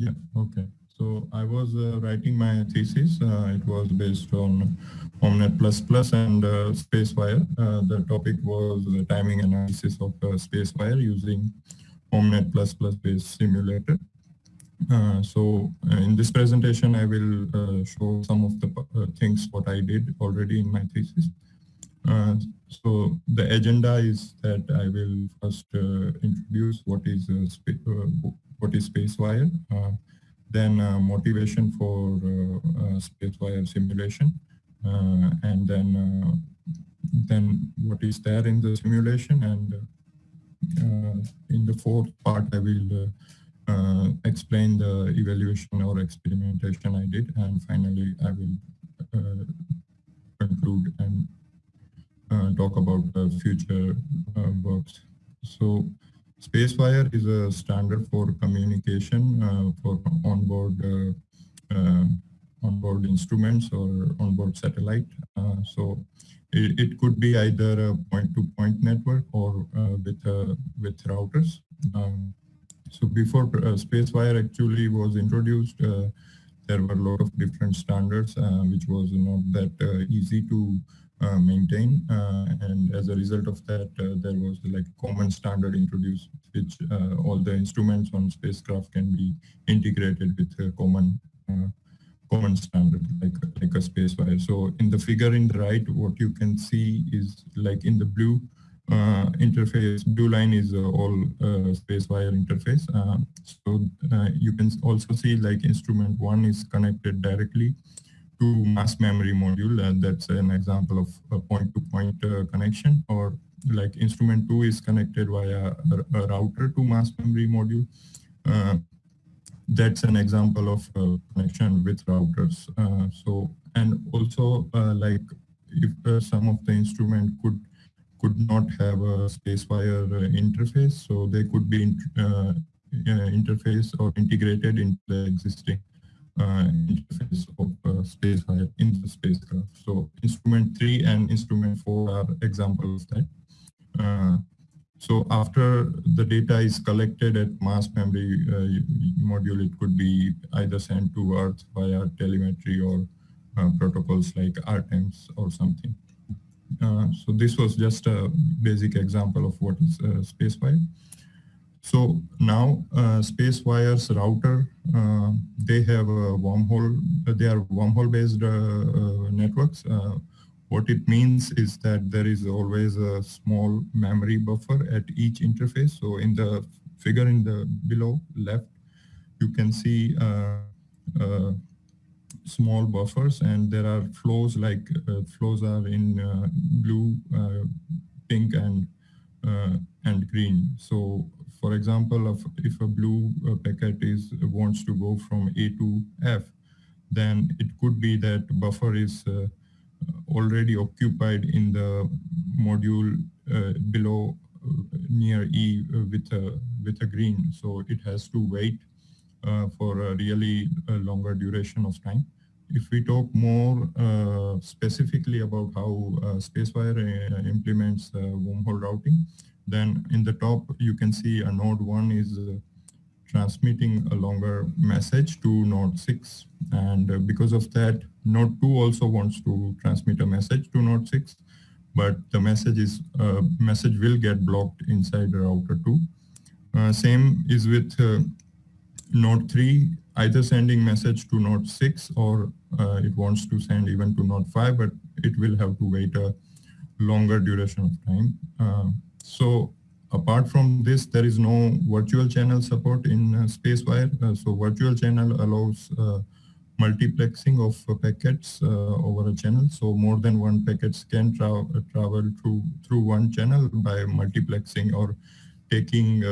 Yeah, okay. So I was uh, writing my thesis. Uh, it was based on Omnet++ and uh, SpaceWire. Uh, the topic was the timing analysis of uh, SpaceWire using Omnet++ based simulator. Uh, so in this presentation, I will show some of the things what I did already in my thesis. The agenda is that I will first uh, introduce what is uh, uh, what is SpaceWire then uh, motivation for uh, uh, SpaceWire simulation, and then then what is there in the simulation, and in the fourth part I will explain the evaluation or experimentation I did, and finally I will conclude and uh, talk about the future uh, works. So SpaceWire is a standard for communication uh, for onboard uh, uh, onboard instruments or onboard satellite. so it, it, could be either a point-to-point -point network or with with routers. Um, so before SpaceWire actually was introduced, there were a lot of different standards, uh, which was not that uh, easy to uh, maintain. Uh, and as a result of that, uh, there was like common standard introduced, which all the instruments on spacecraft can be integrated with a common common standard like like a space wire So in the figure in the right, what you can see is like in the blue uh, interface, blue line is uh, all uh, SpaceWire interface. so you can also see like instrument one is connected directly to mass memory module and that's an example of a point-to-point -point, uh, connection or like instrument 2 is connected via a, router to mass memory module. Uh, that's an example of connection with routers. Uh, so and also uh, like if uh, some of the instrument could could not have a SpaceWire interface, so they could be in, interface or integrated into the existing interface of uh, SpaceWire in the spacecraft. So instrument 3 and instrument 4 are examples of that. Uh, so after the data is collected at mass memory uh, module, it could be either sent to Earth via telemetry or uh, protocols like ARTEMS or something. Uh, so this was just a basic example of what is SpaceWire. So now uh, SpaceWire's router, uh, they have a wormhole, uh, they are wormhole based uh, uh, networks. Uh, what it means is that there is always a small memory buffer at each interface. So in the figure in the below left, you can see small buffers and there are flows like flows are in blue, pink and and green. So for example, if, a blue uh, packet is wants to go from A to F, then it could be that buffer is uh, already occupied in the module uh, below uh, near E uh, with a with a green. So it has to wait uh, for a really longer duration of time. If we talk more specifically about how SpaceWire implements wormhole routing, then in the top, you can see a node one is uh, transmitting a longer message to node six. And uh, because of that, node two also wants to transmit a message to node six, but the message is uh, message will get blocked inside router two. Uh, same is with uh, node three, either sending message to node six or uh, it wants to send even to node five, but it will have to wait a longer duration of time. So apart from this, there is no virtual channel support in uh, SpaceWire. Uh, so virtual channel allows uh, multiplexing of uh, packets uh, over a channel. So more than one packets can tra uh, travel through through one channel by multiplexing or taking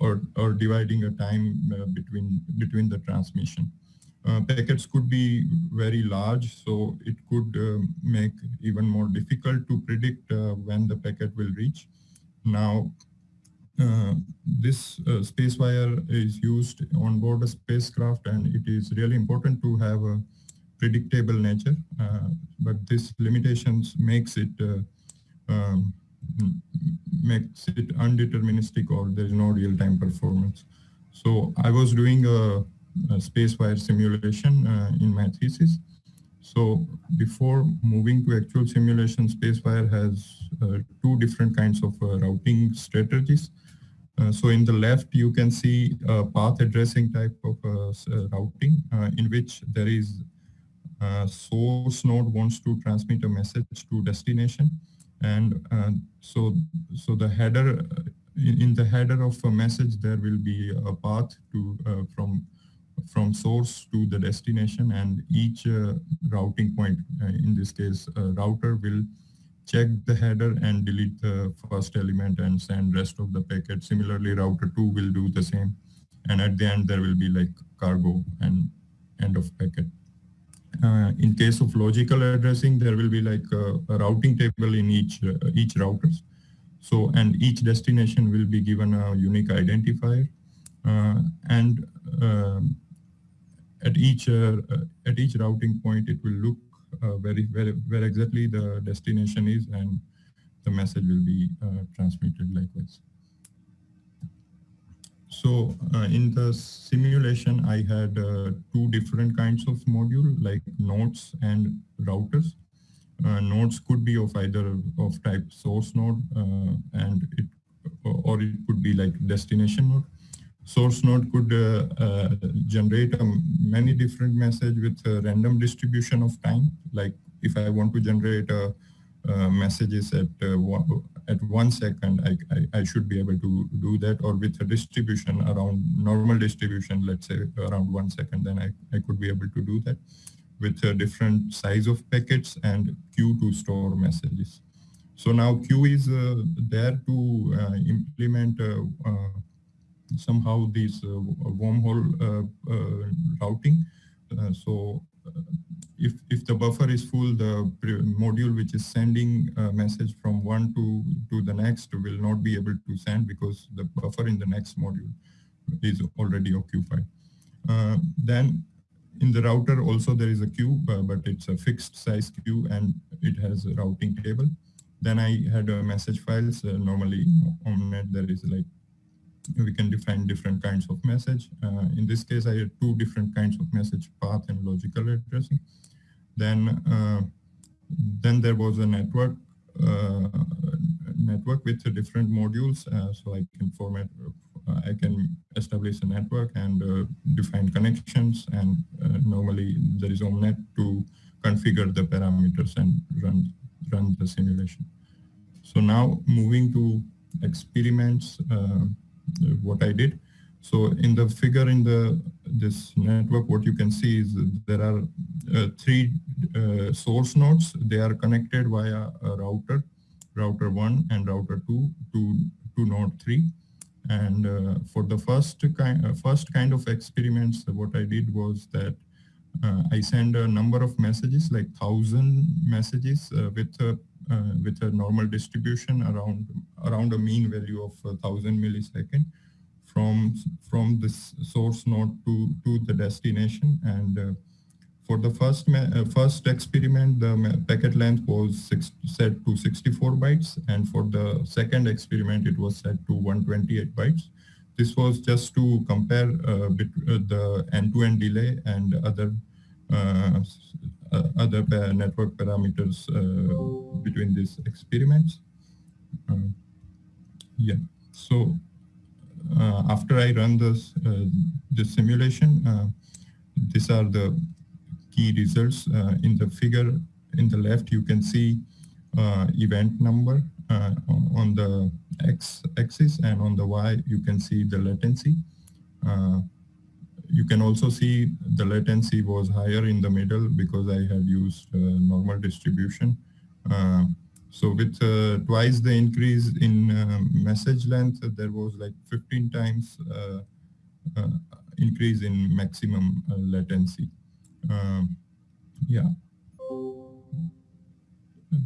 or or dividing a time between between the transmission. packets could be very large, so it could make even more difficult to predict when the packet will reach. Now, uh, this uh, SpaceWire is used on board a spacecraft and it is really important to have a predictable nature, uh, but this limitations makes it uh, um, makes it undeterministic or there is no real-time performance. So I was doing a space wire simulation in my thesis. So before moving to actual simulation, Spacewire has uh, two different kinds of uh, routing strategies. Uh, so in the left, you can see a path addressing type of routing in which there is uh, source node wants to transmit a message to destination and uh, so so the header in, in, the header of a message there will be a path to uh, from from source to the destination and each uh, routing point uh, in this case router will check the header and delete the first element and send rest of the packet. Similarly router 2 will do the same. And at the end there will be like cargo and end of packet uh, in case of logical addressing, there will be like a, a routing table in each uh, each routers. So, and each destination will be given a unique identifier. Uh, and um, at each uh, at each routing point, it will look uh, very, very, where exactly the destination is and the message will be uh, transmitted likewise. So uh, in the simulation, I had uh, two different kinds of module like nodes and routers. Uh, nodes could be of either of type source node uh, and it or it could be like destination node. Source node could uh, uh, generate um, many different message with a random distribution of time. Like if I want to generate a messages at uh, at one second, I, I, I, should be able to do that or with a distribution around normal distribution, let's say around one second, then I, I could be able to do that with a different size of packets and queue to store messages. So now queue is uh, there to uh, implement uh, somehow this wormhole routing. so if, if the buffer is full, the module which is sending a message from one to, to the next will not be able to send because the buffer in the next module is already occupied. Uh, then in the router also there is a queue, uh, but it's a fixed size queue and it has a routing table. Then I had a message files. Uh, normally Omnet there is like we can define different kinds of message. Uh, in this case, I had two different kinds of message path and logical addressing. Then, uh, then there was a network uh, network with different modules. Uh, so I can format, uh, I can establish a network and uh, define connections. And normally there is Omnet to configure the parameters and run run the simulation. So now moving to experiments what I did. So in the figure in the this network, what you can see is there are uh, three uh, source nodes. They are connected via a router, router one and router two to to node three. And uh, for the first kind uh, first kind of experiments, what I did was that uh, I send a number of messages, like thousand messages uh, with a with a normal distribution around around a mean value of thousand millisecond from from this source node to to the destination. And uh, for the first uh, first experiment the packet length was six, set to 64 bytes. And for the second experiment it was set to 128 bytes. This was just to compare uh, uh the end-to-end -end delay and other uh, uh, other network parameters between these experiments. Yeah, so after I run this, this simulation, these are the key results. in the figure in the left, you can see event number on the x axis and on the y, you can see the latency. Uh, you can also see the latency was higher in the middle because I had used uh, normal distribution. Uh, so with uh, twice the increase in uh, message length, there was like 15 times uh, uh, increase in maximum latency. Um, yeah.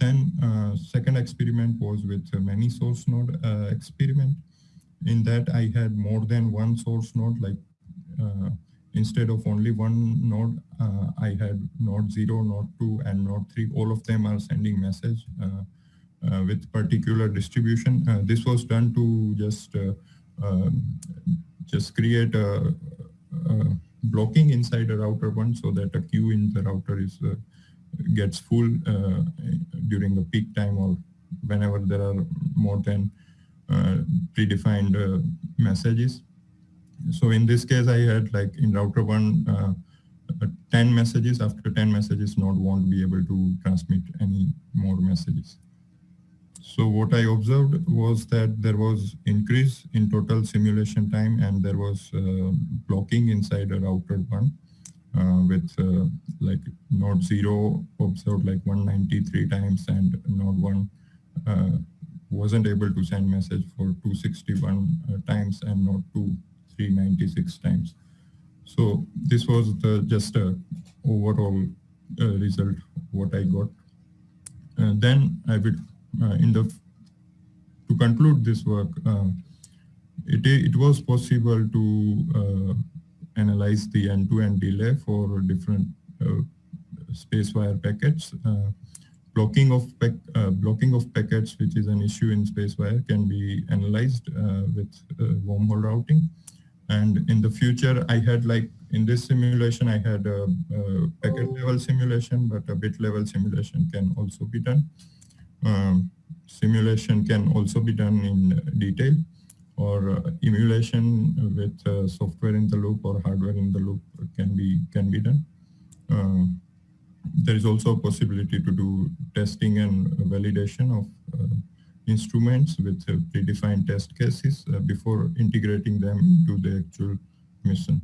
Then second experiment was with many source node experiment. In that I had more than one source node like uh, instead of only one node, uh, I had node 0, node 2, and node 3. All of them are sending message uh, with particular distribution. this was done to just um, just create a, a, blocking inside a router one so that a queue in the router is uh, gets full uh, during the peak time or whenever there are more than uh, predefined uh, messages. So in this case, I had like in router one, uh, 10 messages. After 10 messages, node won't be able to transmit any more messages. So what I observed was that there was increase in total simulation time and there was uh, blocking inside a router one uh, with uh, like node 0 observed like 193 times and node 1 uh, wasn't able to send message for 261 uh, times and node 2 396 times. So this was the just a overall uh, result what I got. then I would in the to conclude this work, it, it was possible to analyze the end-to-end -end delay for different uh, spacewire packets. Uh, blocking of uh, blocking of packets, which is an issue in spacewire, can be analyzed uh, with uh, wormhole routing. And in the future, I had like in this simulation, I had a, a packet level simulation, but a bit level simulation can also be done. Um, simulation can also be done in detail or uh, emulation with uh, software in the loop or hardware in the loop can be can be done. Uh, there is also a possibility to do testing and validation of instruments with uh, predefined test cases uh, before integrating them into the actual mission.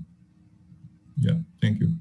Yeah, thank you.